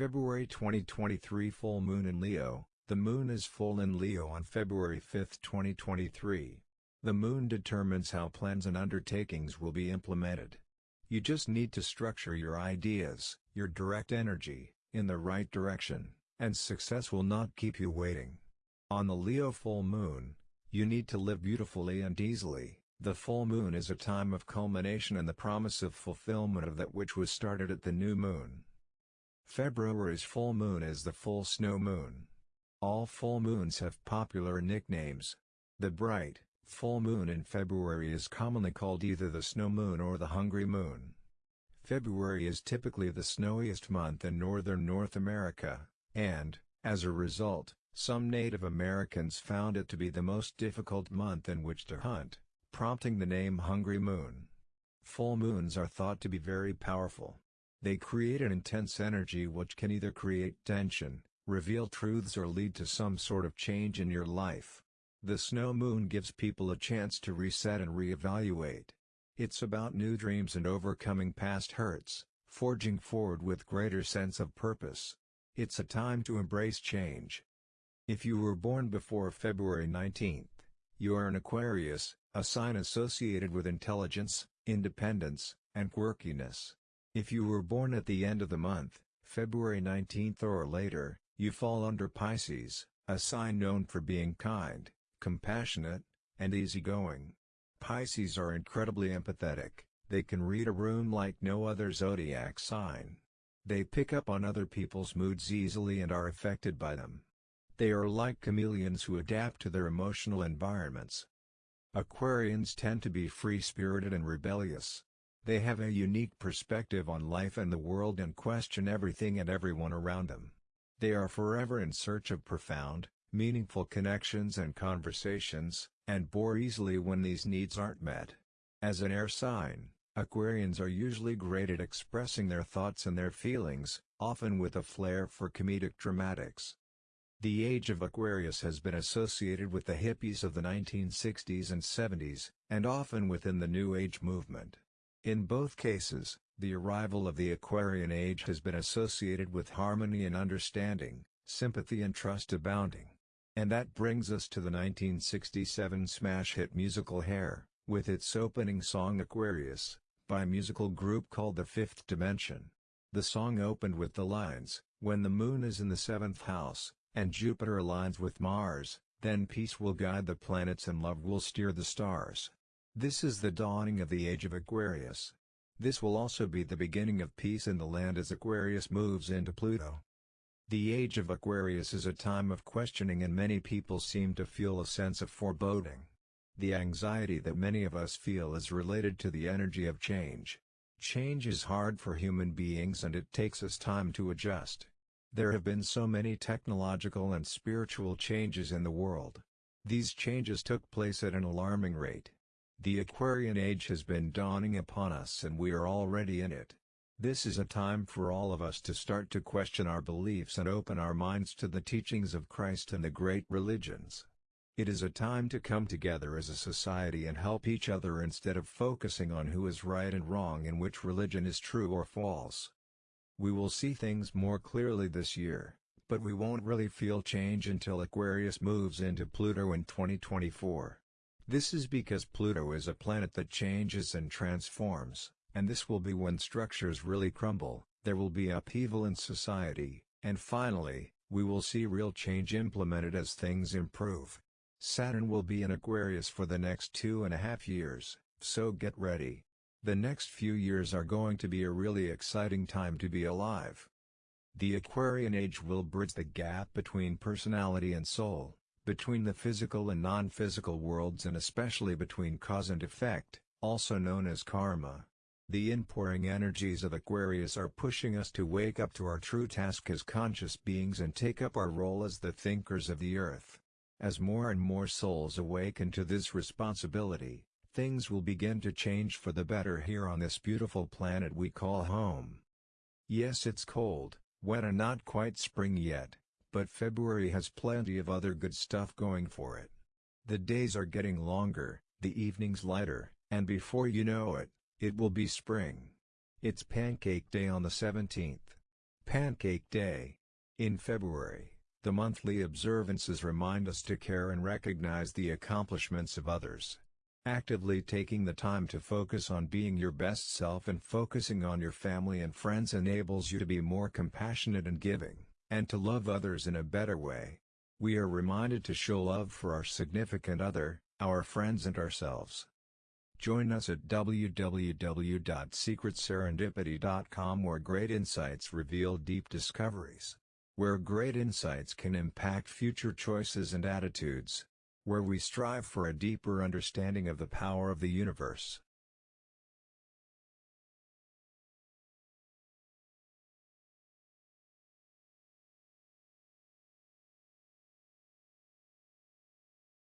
February 2023 Full Moon in Leo The moon is full in Leo on February 5, 2023. The moon determines how plans and undertakings will be implemented. You just need to structure your ideas, your direct energy, in the right direction, and success will not keep you waiting. On the Leo full moon, you need to live beautifully and easily. The full moon is a time of culmination and the promise of fulfillment of that which was started at the new moon. February's full moon is the full snow moon. All full moons have popular nicknames. The bright, full moon in February is commonly called either the snow moon or the hungry moon. February is typically the snowiest month in northern North America, and, as a result, some Native Americans found it to be the most difficult month in which to hunt, prompting the name Hungry Moon. Full moons are thought to be very powerful. They create an intense energy which can either create tension, reveal truths or lead to some sort of change in your life. The snow moon gives people a chance to reset and reevaluate. It's about new dreams and overcoming past hurts, forging forward with greater sense of purpose. It's a time to embrace change. If you were born before February 19, you are an Aquarius, a sign associated with intelligence, independence, and quirkiness. If you were born at the end of the month, February 19th or later, you fall under Pisces, a sign known for being kind, compassionate, and easygoing. Pisces are incredibly empathetic, they can read a room like no other zodiac sign. They pick up on other people's moods easily and are affected by them. They are like chameleons who adapt to their emotional environments. Aquarians tend to be free-spirited and rebellious. They have a unique perspective on life and the world and question everything and everyone around them. They are forever in search of profound, meaningful connections and conversations, and bore easily when these needs aren't met. As an air sign, Aquarians are usually great at expressing their thoughts and their feelings, often with a flair for comedic dramatics. The age of Aquarius has been associated with the hippies of the 1960s and 70s, and often within the New Age movement. In both cases, the arrival of the Aquarian age has been associated with harmony and understanding, sympathy and trust abounding. And that brings us to the 1967 smash hit musical Hair, with its opening song Aquarius, by a musical group called The Fifth Dimension. The song opened with the lines, When the moon is in the seventh house, and Jupiter aligns with Mars, then peace will guide the planets and love will steer the stars. This is the dawning of the age of Aquarius. This will also be the beginning of peace in the land as Aquarius moves into Pluto. The age of Aquarius is a time of questioning and many people seem to feel a sense of foreboding. The anxiety that many of us feel is related to the energy of change. Change is hard for human beings and it takes us time to adjust. There have been so many technological and spiritual changes in the world. These changes took place at an alarming rate. The Aquarian age has been dawning upon us and we are already in it. This is a time for all of us to start to question our beliefs and open our minds to the teachings of Christ and the great religions. It is a time to come together as a society and help each other instead of focusing on who is right and wrong and which religion is true or false. We will see things more clearly this year, but we won't really feel change until Aquarius moves into Pluto in 2024. This is because Pluto is a planet that changes and transforms, and this will be when structures really crumble, there will be upheaval in society, and finally, we will see real change implemented as things improve. Saturn will be in Aquarius for the next two and a half years, so get ready. The next few years are going to be a really exciting time to be alive. The Aquarian age will bridge the gap between personality and soul between the physical and non-physical worlds and especially between cause and effect, also known as karma. The inpouring energies of Aquarius are pushing us to wake up to our true task as conscious beings and take up our role as the thinkers of the earth. As more and more souls awaken to this responsibility, things will begin to change for the better here on this beautiful planet we call home. Yes it's cold, wet and not quite spring yet, but February has plenty of other good stuff going for it. The days are getting longer, the evenings lighter, and before you know it, it will be spring. It's Pancake Day on the 17th. Pancake Day. In February, the monthly observances remind us to care and recognize the accomplishments of others. Actively taking the time to focus on being your best self and focusing on your family and friends enables you to be more compassionate and giving, and to love others in a better way. We are reminded to show love for our significant other, our friends and ourselves. Join us at www.secretserendipity.com where great insights reveal deep discoveries. Where great insights can impact future choices and attitudes. Where we strive for a deeper understanding of the power of the universe.